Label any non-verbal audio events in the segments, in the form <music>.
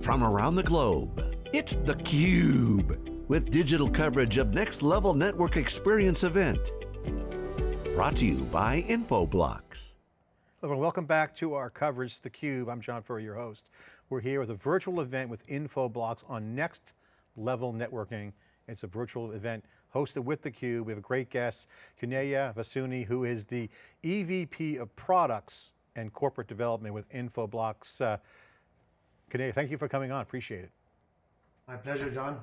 from around the globe. It's theCUBE, with digital coverage of Next Level Network Experience event. Brought to you by Infoblox. Hello, welcome back to our coverage, theCUBE. I'm John Furrier, your host. We're here with a virtual event with Infoblox on Next Level Networking. It's a virtual event hosted with theCUBE. We have a great guest, Kanaiya Vasani, who is the EVP of Products and Corporate Development with Infoblox. Uh, Kanaiya, thank you for coming on, appreciate it. My pleasure, John.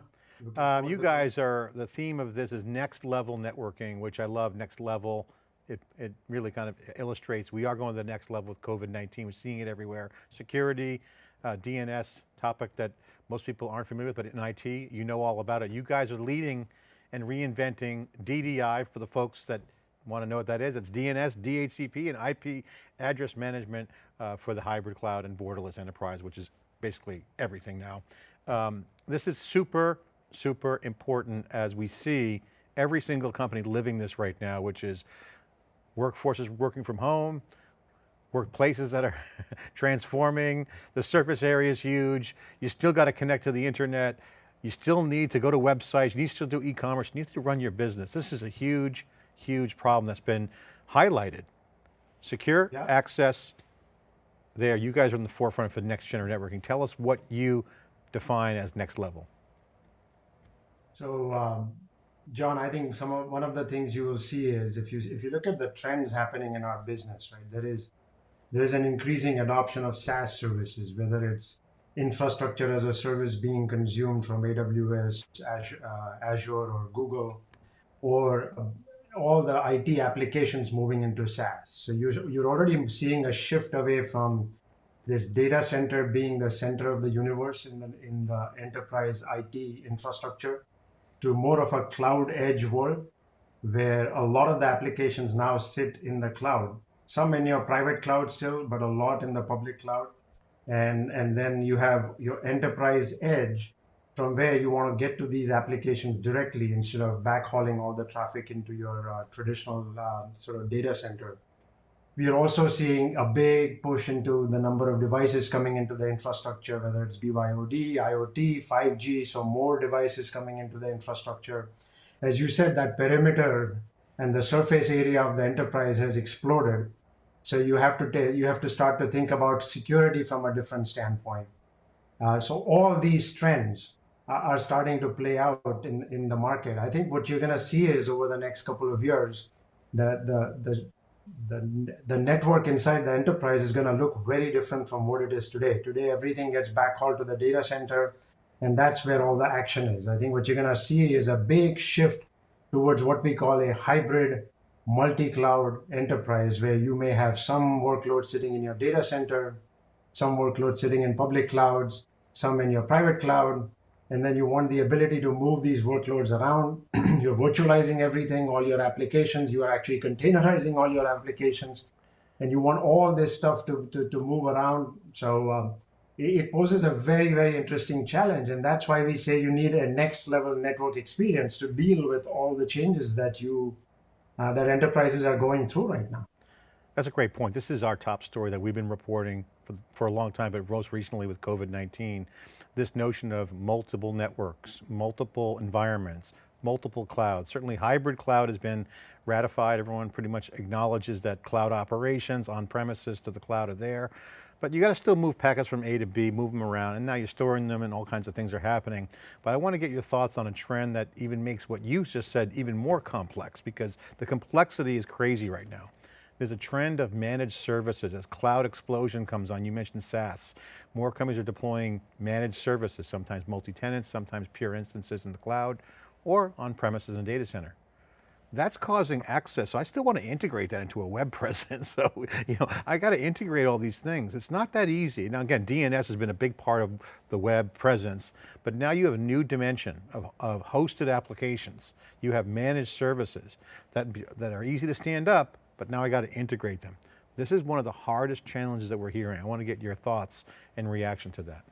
Um, you guys are, the theme of this is next level networking, which I love, next level. It, it really kind of illustrates, we are going to the next level with COVID-19, we're seeing it everywhere. Security, uh, DNS, topic that most people aren't familiar with, but in IT, you know all about it. You guys are leading and reinventing DDI for the folks that want to know what that is. It's DNS, DHCP, and IP address management uh, for the hybrid cloud and borderless enterprise, which is basically everything now. Um, this is super, super important as we see every single company living this right now, which is workforces working from home, workplaces that are <laughs> transforming, the surface area is huge, you still got to connect to the internet, you still need to go to websites, you need to do e-commerce, you need to run your business. This is a huge, huge problem that's been highlighted. Secure yeah. access there, you guys are in the forefront for next generation networking. Tell us what you define as next level. So um, John, I think some of, one of the things you will see is if you if you look at the trends happening in our business, right? There is there is an increasing adoption of SaaS services, whether it's infrastructure as a service being consumed from AWS, Azure, uh, Azure or Google, or uh, all the IT applications moving into SaaS. So you're, you're already seeing a shift away from this data center being the center of the universe in the, in the enterprise IT infrastructure to more of a cloud edge world where a lot of the applications now sit in the cloud. Some in your private cloud still, but a lot in the public cloud. And, and then you have your enterprise edge from where you want to get to these applications directly instead of backhauling all the traffic into your uh, traditional uh, sort of data center. We are also seeing a big push into the number of devices coming into the infrastructure, whether it's BYOD, IoT, 5G, so more devices coming into the infrastructure. As you said, that perimeter and the surface area of the enterprise has exploded. So you have to you have to start to think about security from a different standpoint. Uh, so all these trends are starting to play out in, in the market. I think what you're going to see is over the next couple of years, the, the, the the, the network inside the enterprise is going to look very different from what it is today. Today, everything gets backhauled to the data center, and that's where all the action is. I think what you're going to see is a big shift towards what we call a hybrid multi-cloud enterprise, where you may have some workloads sitting in your data center, some workloads sitting in public clouds, some in your private cloud, and then you want the ability to move these workloads around. <clears throat> You're virtualizing everything, all your applications. You are actually containerizing all your applications. And you want all this stuff to, to, to move around. So um, it, poses a very, very interesting challenge. And that's why we say you need a next level network experience to deal with all the changes that you, uh, that enterprises are going through right now. That's a great point. This is our top story that we've been reporting for, for a long time, but most recently with COVID-19 this notion of multiple networks, multiple environments, multiple clouds. Certainly hybrid cloud has been ratified. Everyone pretty much acknowledges that cloud operations on premises to the cloud are there. But you got to still move packets from A to B, move them around, and now you're storing them and all kinds of things are happening. But I want to get your thoughts on a trend that even makes what you just said even more complex because the complexity is crazy right now. There's a trend of managed services as cloud explosion comes on. You mentioned SaaS. More companies are deploying managed services, sometimes multi-tenants, sometimes pure instances in the cloud, or on premises in a data center. That's causing access. So I still want to integrate that into a web <laughs> presence. So, you know, I got to integrate all these things. It's not that easy. Now again, DNS has been a big part of the web presence, but now you have a new dimension of, of hosted applications. You have managed services that, that are easy to stand up, but now I got to integrate them. This is one of the hardest challenges that we're hearing. I want to get your thoughts and reaction to that.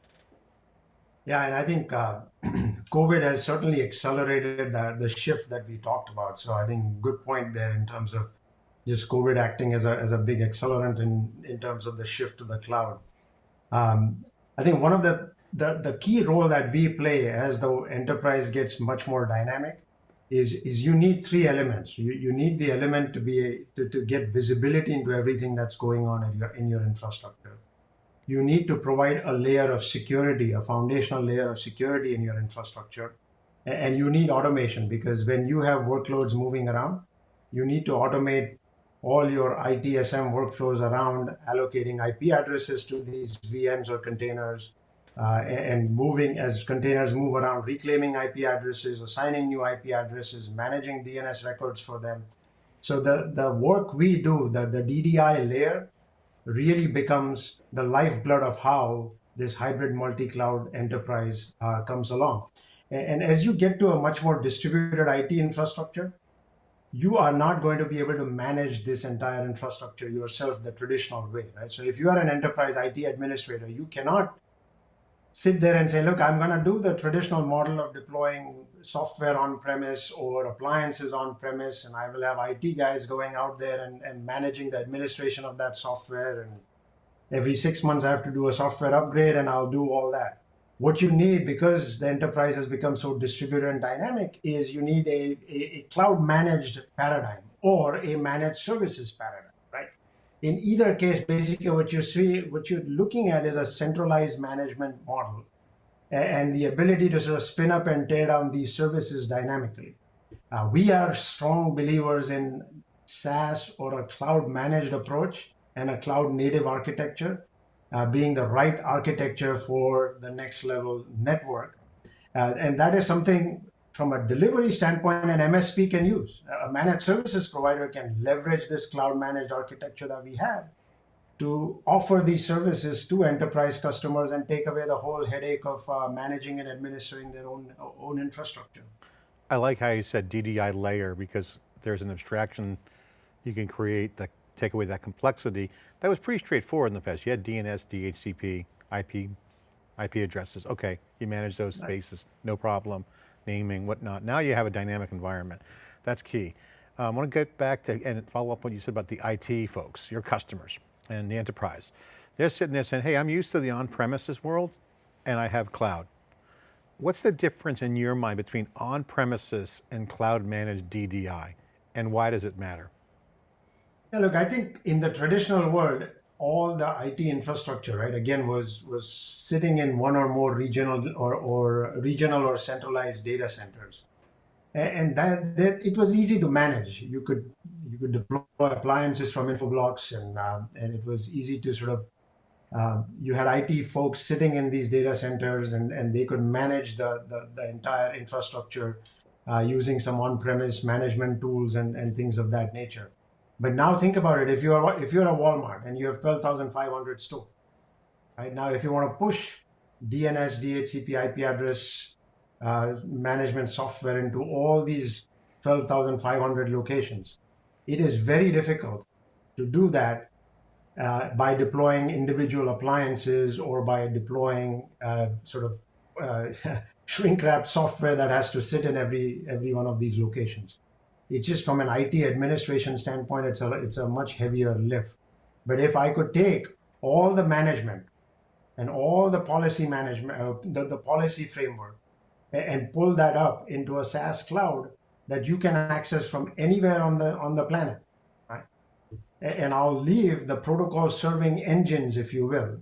Yeah, and I think uh, <clears throat> COVID has certainly accelerated the, the shift that we talked about. So I think good point there in terms of just COVID acting as a, as a big accelerant in, in terms of the shift to the cloud. Um, I think one of the the, the key role that we play as the enterprise gets much more dynamic is, is you need three elements. You, you need the element to be to, to get visibility into everything that's going on in your, in your infrastructure. You need to provide a layer of security, a foundational layer of security in your infrastructure. And you need automation because when you have workloads moving around, you need to automate all your ITSM workflows around allocating IP addresses to these VMs or containers, uh, and moving as containers move around, reclaiming IP addresses, assigning new IP addresses, managing DNS records for them. So the, the work we do, the, the DDI layer, really becomes the lifeblood of how this hybrid multi-cloud enterprise uh, comes along. And, and as you get to a much more distributed IT infrastructure, you are not going to be able to manage this entire infrastructure yourself the traditional way, right? So if you are an enterprise IT administrator, you cannot sit there and say, look, I'm going to do the traditional model of deploying software on premise or appliances on premise, and I will have IT guys going out there and, and managing the administration of that software. And every six months, I have to do a software upgrade, and I'll do all that. What you need, because the enterprise has become so distributed and dynamic, is you need a, a, a cloud managed paradigm or a managed services paradigm in either case, basically what you see, what you're looking at is a centralized management model and the ability to sort of spin up and tear down these services dynamically. Uh, we are strong believers in SaaS or a cloud managed approach and a cloud native architecture uh, being the right architecture for the next level network. Uh, and that is something from a delivery standpoint, an MSP can use. A managed services provider can leverage this cloud managed architecture that we have to offer these services to enterprise customers and take away the whole headache of uh, managing and administering their own, own infrastructure. I like how you said DDI layer because there's an abstraction you can create that take away that complexity. That was pretty straightforward in the past. You had DNS, DHCP, IP, IP addresses. Okay, you manage those spaces, no problem naming, whatnot. Now you have a dynamic environment. That's key. Um, I want to get back to, and follow up what you said about the IT folks, your customers and the enterprise. They're sitting there saying, hey, I'm used to the on-premises world and I have cloud. What's the difference in your mind between on-premises and cloud managed DDI and why does it matter? Yeah, look, I think in the traditional world, all the IT infrastructure, right, again, was was sitting in one or more regional or, or regional or centralized data centers, and that, that it was easy to manage. You could you could deploy appliances from Infoblox, and uh, and it was easy to sort of uh, you had IT folks sitting in these data centers, and and they could manage the the, the entire infrastructure uh, using some on-premise management tools and and things of that nature. But now think about it. If you're if you're a Walmart and you have 12,500 stores, right now, if you want to push DNS, DHCP, IP address uh, management software into all these 12,500 locations, it is very difficult to do that uh, by deploying individual appliances or by deploying uh, sort of uh, <laughs> shrink wrap software that has to sit in every every one of these locations. It's just from an IT administration standpoint, it's a, it's a much heavier lift. But if I could take all the management and all the policy management, uh, the, the policy framework, and pull that up into a SaaS cloud that you can access from anywhere on the on the planet, right? And I'll leave the protocol serving engines, if you will,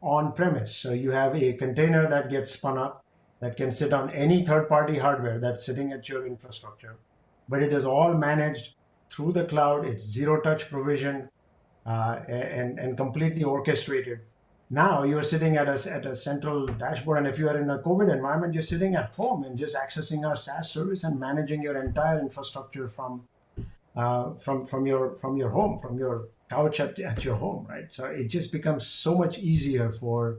on premise. So you have a container that gets spun up that can sit on any third-party hardware that's sitting at your infrastructure but it is all managed through the cloud. It's zero touch provision uh, and, and completely orchestrated. Now you're sitting at a, at a central dashboard. And if you are in a COVID environment, you're sitting at home and just accessing our SaaS service and managing your entire infrastructure from, uh, from, from, your, from your home, from your couch at, at your home, right? So it just becomes so much easier for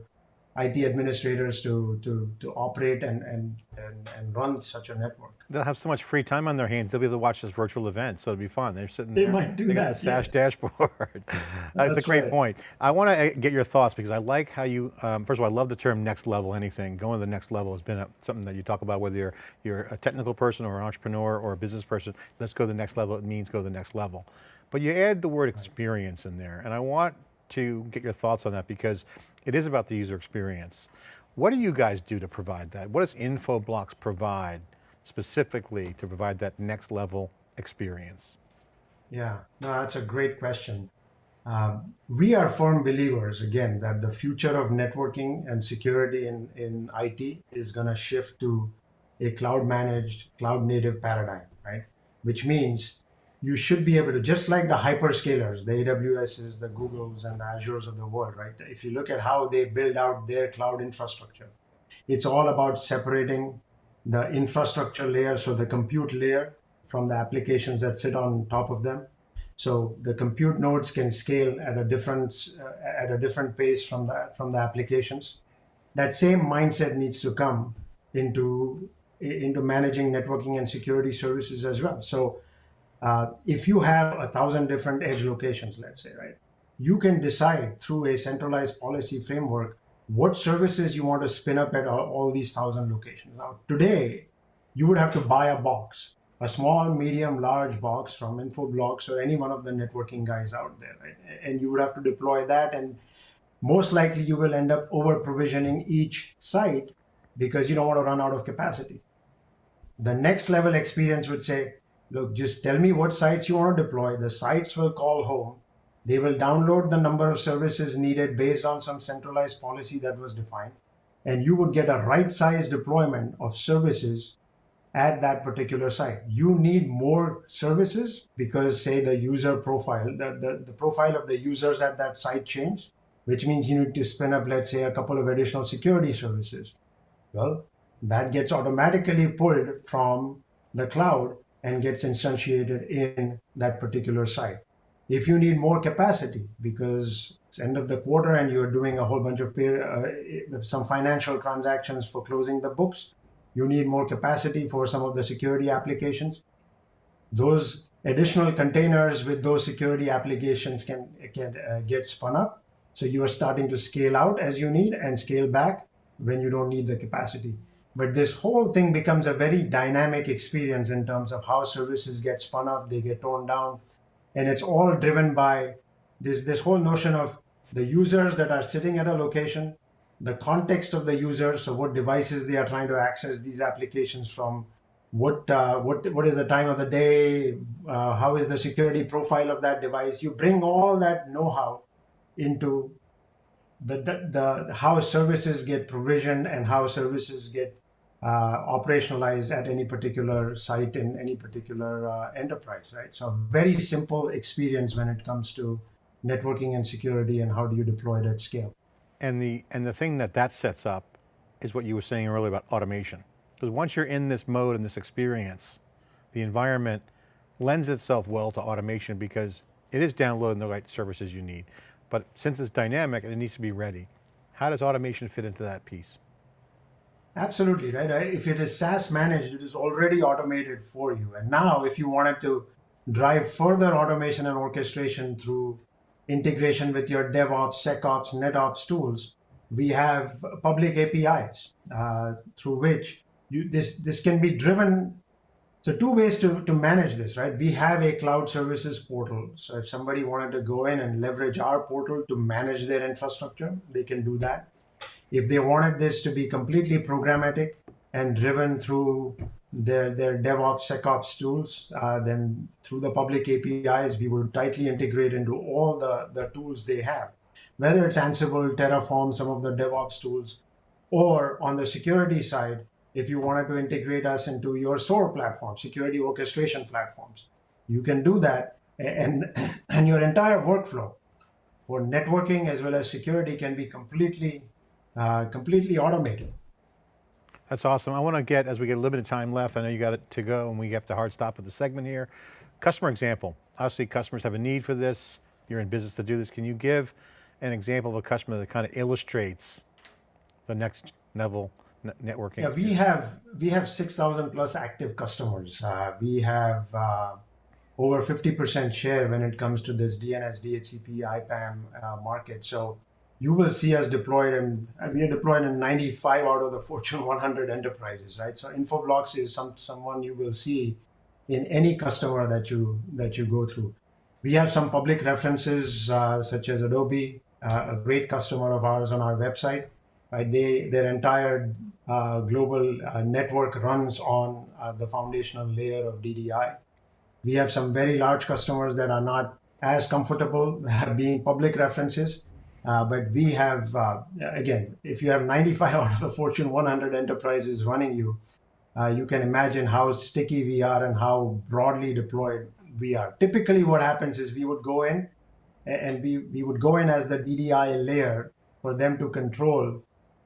IT administrators to, to, to operate and, and, and, and run such a network. They'll have so much free time on their hands, they'll be able to watch this virtual event, so it'll be fun. They're sitting they there. might do that, got a SaaS yes. dashboard. <laughs> That's, a great right. point. I want to get your thoughts because I like how you, um, first of all, I love the term next level anything. Going to the next level has been a, something that you talk about whether you're, you're a technical person or an entrepreneur or a business person. Let's go to the next level, it means go to the next level. But you add the word experience in there and I want to get your thoughts on that because it is about the user experience. What do you guys do to provide that? What does Infoblox provide specifically to provide that next level experience? Yeah, no, that's a great question. Um, we are firm believers, again, that the future of networking and security in, in IT is going to shift to a cloud managed, cloud native paradigm, right? Which means you should be able to, just like the hyperscalers, the AWSs, the Googles, and the Azures of the world, right? If you look at how they build out their cloud infrastructure, it's all about separating the infrastructure layer, so the compute layer, from the applications that sit on top of them. So the compute nodes can scale at a different uh, at a different pace from the from the applications. That same mindset needs to come into into managing networking and security services as well. So uh, if you have a thousand different edge locations, let's say, right, you can decide through a centralized policy framework what services you want to spin up at all, all these thousand locations. Now, today, you would have to buy a box, a small, medium, large box from Infoblox or any one of the networking guys out there, right? And you would have to deploy that, and most likely you will end up over provisioning each site because you don't want to run out of capacity. The next level experience would say, look, just tell me what sites you want to deploy. The sites will call home. They will download the number of services needed based on some centralized policy that was defined. And you would get a right size deployment of services at that particular site. You need more services because say the user profile, the, the, the profile of the users at that site changed, which means you need to spin up, let's say, a couple of additional security services. Well, that gets automatically pulled from the cloud and gets instantiated in that particular site. If you need more capacity because it's end of the quarter and you're doing a whole bunch of pay, uh, some financial transactions for closing the books, you need more capacity for some of the security applications. Those additional containers with those security applications can, can uh, get spun up. So you are starting to scale out as you need and scale back when you don't need the capacity. But this whole thing becomes a very dynamic experience in terms of how services get spun up, they get torn down. And it's all driven by this, this whole notion of the users that are sitting at a location, the context of the user, so what devices they are trying to access these applications from, what uh, what what is the time of the day, uh, how is the security profile of that device. You bring all that know-how into the, the, the how services get provisioned and how services get operationalize at any particular site in any particular uh, enterprise, right? So very simple experience when it comes to networking and security and how do you deploy it at scale. And the, and the thing that that sets up is what you were saying earlier about automation. Because once you're in this mode and this experience, the environment lends itself well to automation because it is downloading the right services you need. But since it's dynamic, and it needs to be ready. How does automation fit into that piece? Absolutely, right? If it is SaaS managed, it is already automated for you. And now if you wanted to drive further automation and orchestration through integration with your DevOps, SecOps, NetOps tools, we have public APIs uh, through which you, this, this can be driven. So two ways to, to manage this, right? We have a cloud services portal. So if somebody wanted to go in and leverage our portal to manage their infrastructure, they can do that. If they wanted this to be completely programmatic and driven through their, their DevOps, SecOps tools, uh, then through the public APIs, we would tightly integrate into all the, the tools they have. Whether it's Ansible, Terraform, some of the DevOps tools, or on the security side, if you wanted to integrate us into your SOAR platform, security orchestration platforms, you can do that and, and your entire workflow for networking as well as security can be completely uh, completely automated. That's awesome. I want to get, as we get a limited time left, I know you got it to go and we have to hard stop at the segment here. Customer example. Obviously customers have a need for this. You're in business to do this. Can you give an example of a customer that kind of illustrates the next level networking? Yeah, we have, we have 6,000 plus active customers. Uh, we have uh, over 50% share when it comes to this DNS, DHCP, IPAM uh, market. So you will see us deployed and we are deployed in 95 out of the Fortune 100 enterprises, right? So Infoblox is some someone you will see in any customer that you that you go through. We have some public references uh, such as Adobe, uh, a great customer of ours on our website. right? They their entire uh, global uh, network runs on uh, the foundational layer of DDI. We have some very large customers that are not as comfortable <laughs> being public references, uh, but we have uh, again, if you have 95 <laughs> out of the Fortune 100 enterprises running you, uh, you can imagine how sticky we are and how broadly deployed we are. Typically, what happens is we would go in and we, we would go in as the DDI layer for them to control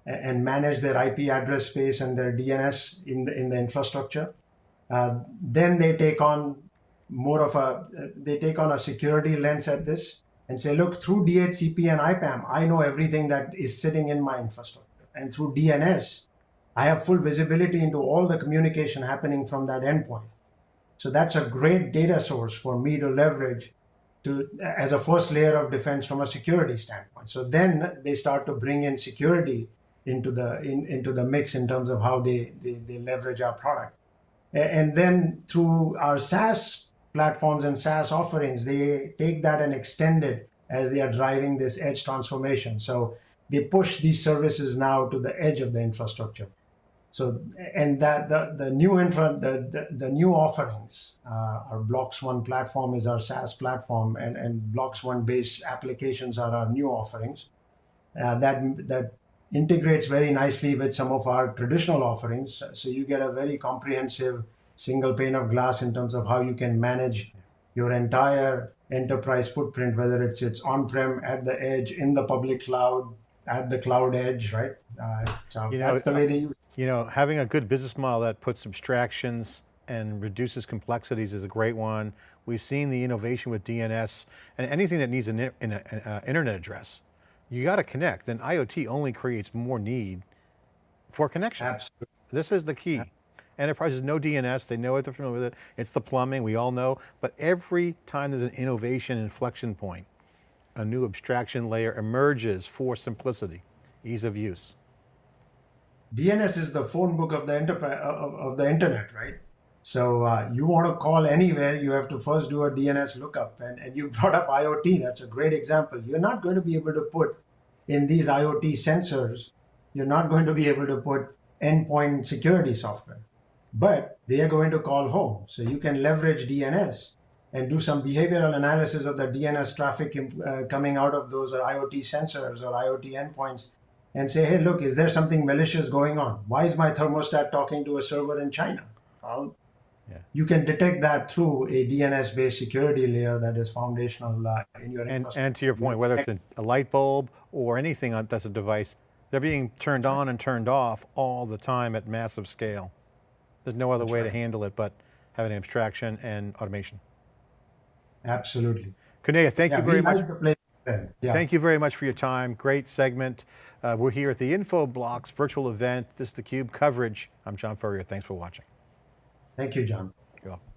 and manage their IP address space and their DNS in the, in the infrastructure. Uh, then they take on more of a, they take on a security lens at this and say, look, through DHCP and IPAM, I know everything that is sitting in my infrastructure. And through DNS, I have full visibility into all the communication happening from that endpoint. So that's a great data source for me to leverage to as a first layer of defense from a security standpoint. So then they start to bring in security into the in, into the mix in terms of how they, they, they leverage our product. And then through our SaaS platforms and SaaS offerings, they take that and extend it as they are driving this edge transformation. So they push these services now to the edge of the infrastructure. So and that the, the new infra the, the, the new offerings, uh, our Blocks One platform is our SaaS platform, and, and Blocks One based applications are our new offerings. Uh, that that integrates very nicely with some of our traditional offerings. So you get a very comprehensive single pane of glass in terms of how you can manage your entire enterprise footprint, whether it's it's on-prem, at the edge, in the public cloud, at the cloud edge, right? Uh, so You know, that's the way they use. You know, having a good business model that puts abstractions and reduces complexities is a great one. We've seen the innovation with DNS and anything that needs an, in- an uh, internet address, you got to connect. And IoT only creates more need for connection. Absolutely. This is the key. Enterprises know DNS, they know it, they're familiar with it. It's the plumbing, we all know. But every time there's an innovation inflection point, a new abstraction layer emerges for simplicity, ease of use. DNS is the phone book of the of, of the internet, right? So uh, you want to call anywhere, you have to first do a DNS lookup. And, and you <laughs> brought up IoT, that's a great example. You're not going to be able to put in these IoT sensors, you're not going to be able to put endpoint security software, but they are going to call home. So you can leverage DNS and do some behavioral analysis of the DNS traffic uh, coming out of those IoT sensors or IoT endpoints and say, hey, look, is there something malicious going on? Why is my thermostat talking to a server in China? Yeah. you can detect that through a DNS-based security layer that is foundational uh, in your And, infrastructure. and to your point, whether it's a, a light bulb or anything that's a device, they're being turned on and turned off all the time at massive scale. There's no other That's way to handle it but having abstraction and automation. Absolutely. Kanaiya, thank yeah, you very much. like the place. then. Yeah. Thank you very much for your time. Great segment. Uh, we're here at the Infoblox virtual event. This is theCUBE coverage. I'm John Furrier, thanks for watching. Thank you, John. You're welcome.